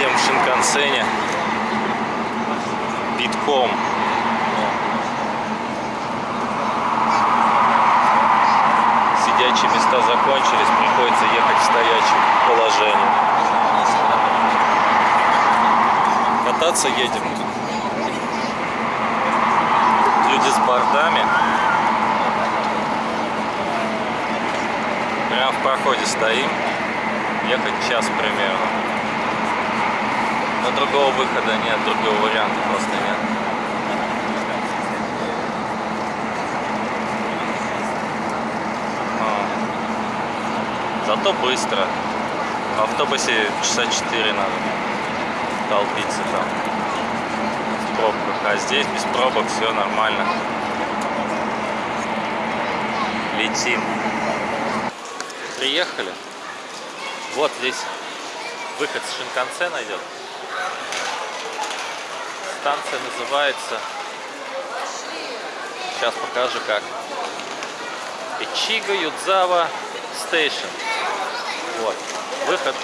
Едем в Шинкансене. Битком. Сидячие места закончились, приходится ехать в стоячем положении. Кататься едем. Люди с бордами. Прямо в проходе стоим. Ехать час примерно. Но другого выхода нет, другого варианта просто нет. А. Зато быстро. В автобусе часа 4 надо толпиться там в пробках. А здесь без пробок все нормально. Летим. Приехали. Вот здесь выход с Шинкансена идет. Станция называется... Сейчас покажу как. Ичиго Юдзава Стейшн. Вот. Выход.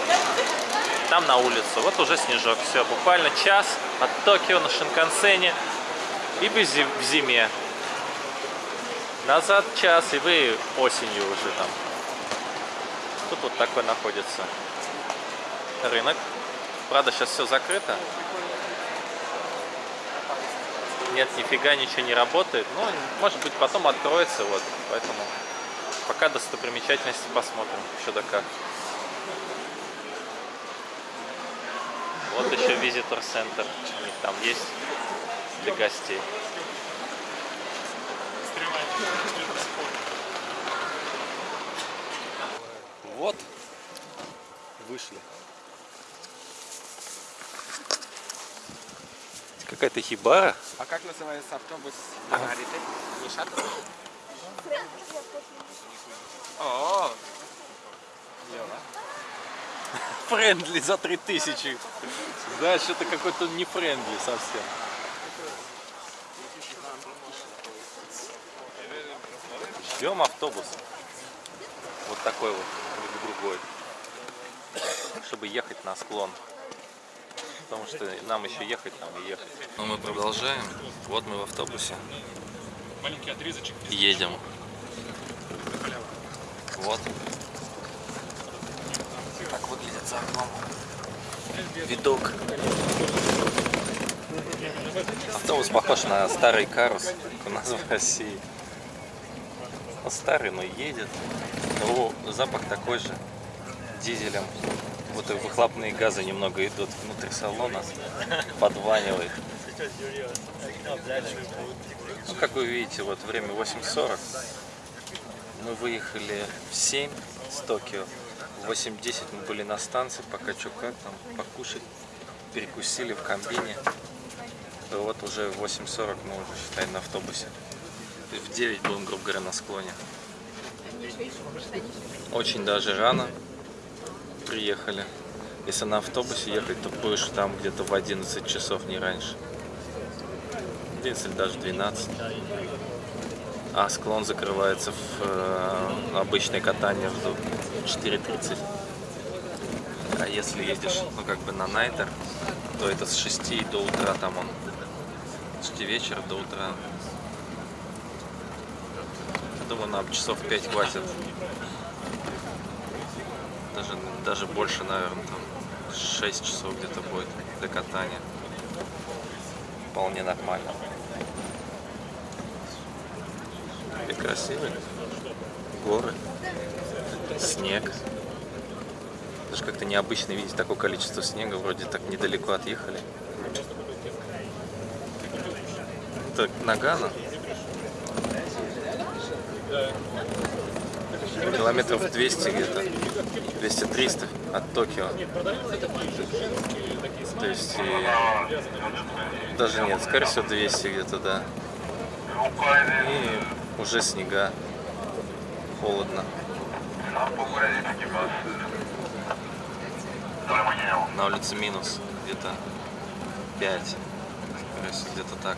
Там на улицу. Вот уже снежок. Все, буквально час от Токио на Шинкансене. И в зиме. Назад час, и вы осенью уже там. Тут вот такой находится рынок. Правда, сейчас все закрыто. Нет, нифига ничего не работает. Ну, может быть, потом откроется, вот. Поэтому пока достопримечательности посмотрим, что да как. Вот еще визитор-центр. У них там есть для гостей. Вот, вышли. Какая-то хибара. А как называется автобус Маргариты? Не шаттл? О, Friendly за 3000. Да, что-то какой-то не friendly совсем. Ждем автобус. Вот такой вот, другой. Чтобы ехать на склон. Потому что нам еще ехать там и ехать. Но мы продолжаем. Вот мы в автобусе. маленький отрезочек. Едем. Вот. Так выглядит за окном. Видок. Автобус похож на старый карус у нас в России. Он старый, но едет. О, запах такой же. Дизелем. И выхлопные газы немного идут внутрь салона. Подванивает. Ну, как вы видите, вот время 8.40. Мы выехали в 7 с Токио. В 8.10 мы были на станции, пока что как там, покушать. Перекусили в комбине. И вот уже в 8.40 мы уже, считай, на автобусе. И в 9 будем, грубо говоря, на склоне. Очень даже рано приехали. Если на автобусе ехать, то будешь там где-то в 11 часов, не раньше. 11 или даже 12. А склон закрывается в э, обычное катание в 4.30. А если едешь, ну как бы на найтер, то это с 6 до утра там он. С 6 вечера до утра. Думаю, нам часов 5 хватит. Даже, даже больше, наверное, там 6 часов где-то будет для катания. Вполне нормально. И красивый. Горы. Снег. Даже как-то необычно видеть такое количество снега. Вроде так недалеко отъехали. Это Нагано. Километров 200 где-то. 200-300 от Токио. То есть и... даже нет, скорее всего 200 где-то, да. И уже снега. Холодно. На улице минус где-то 5. Где-то так.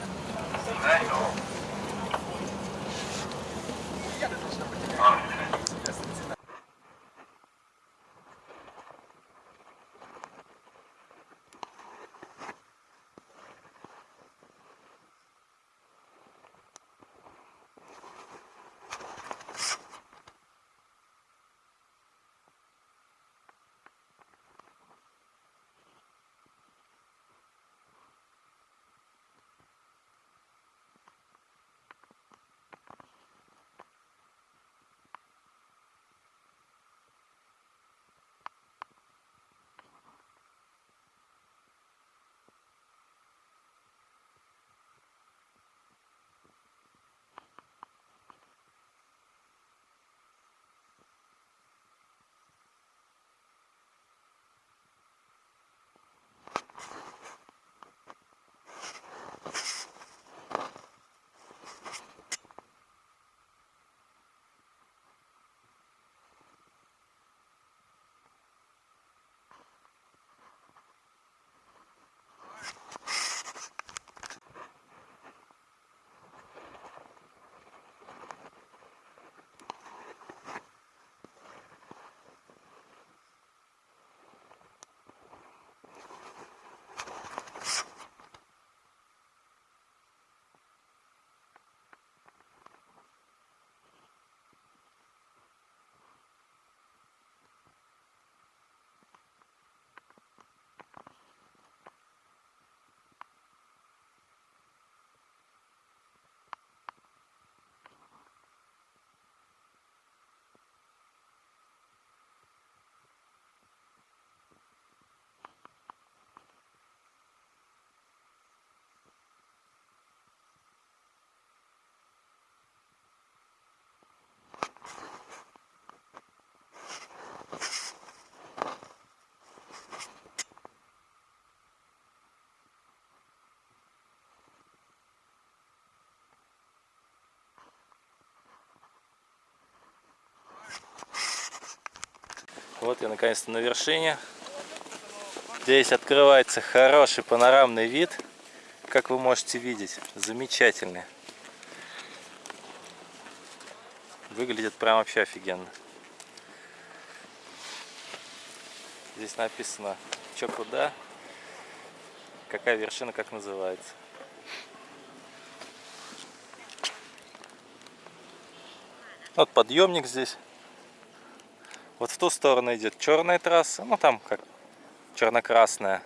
Вот я наконец-то на вершине. Здесь открывается хороший панорамный вид. Как вы можете видеть, замечательный. Выглядит прям вообще офигенно. Здесь написано, что куда, какая вершина, как называется. Вот подъемник здесь. Вот в ту сторону идет черная трасса, ну там как черно-красная.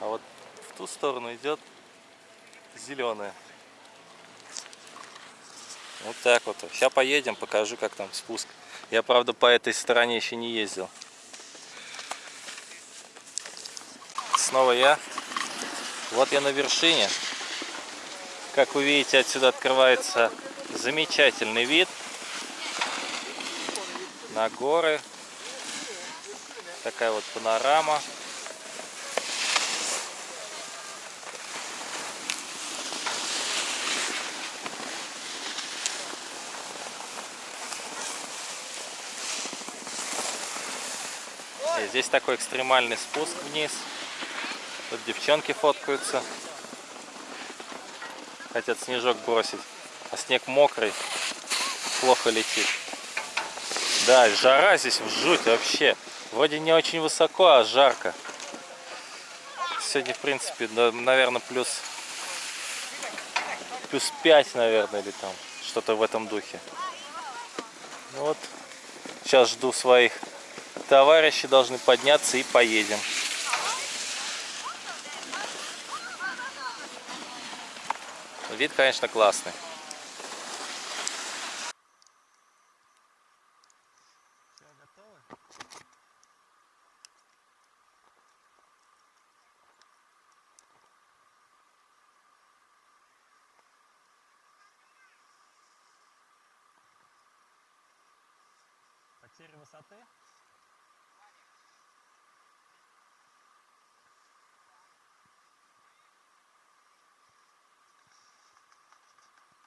А вот в ту сторону идет зеленая. Вот так вот. Сейчас поедем, покажу, как там спуск. Я, правда, по этой стороне еще не ездил. Снова я. Вот я на вершине. Как вы видите, отсюда открывается замечательный вид на горы. Такая вот панорама. И здесь такой экстремальный спуск вниз. Тут девчонки фоткаются. Хотят снежок бросить. А снег мокрый. Плохо летит. Да, жара здесь в жуть вообще. Вроде не очень высоко, а жарко. Сегодня, в принципе, наверное, плюс, плюс 5, наверное, или там что-то в этом духе. Ну вот, сейчас жду своих товарищей, должны подняться и поедем. Вид, конечно, классный. Все, готовы? Потеря высоты?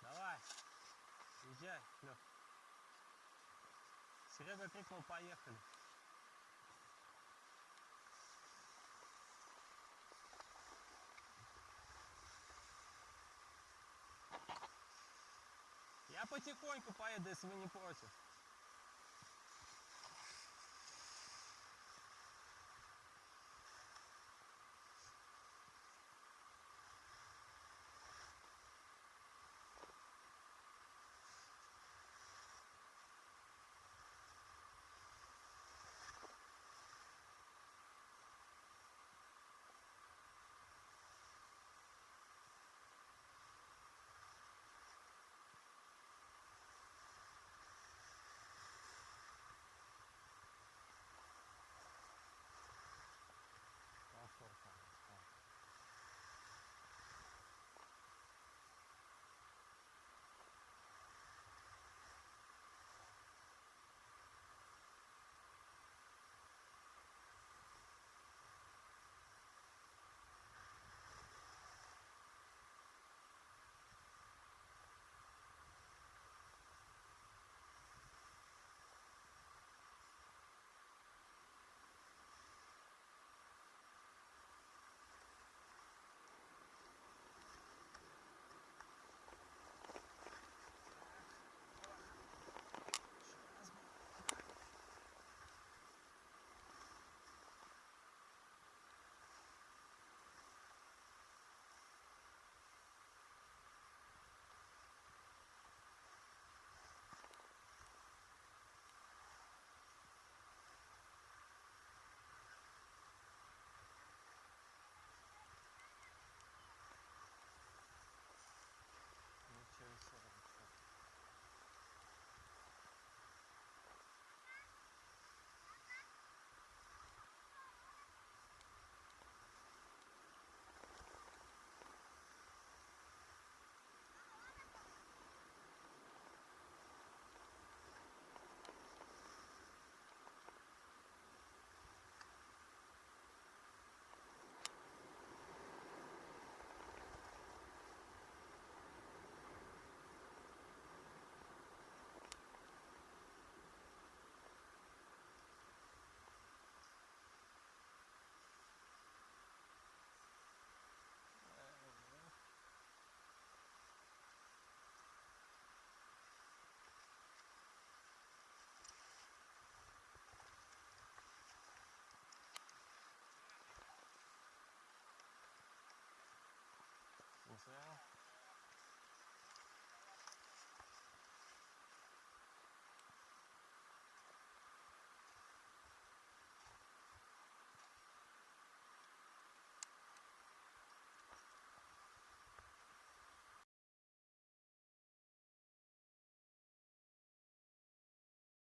Давай, езжай, Лёх. Серега крикнул, поехали. Я потихоньку поеду, если вы не против.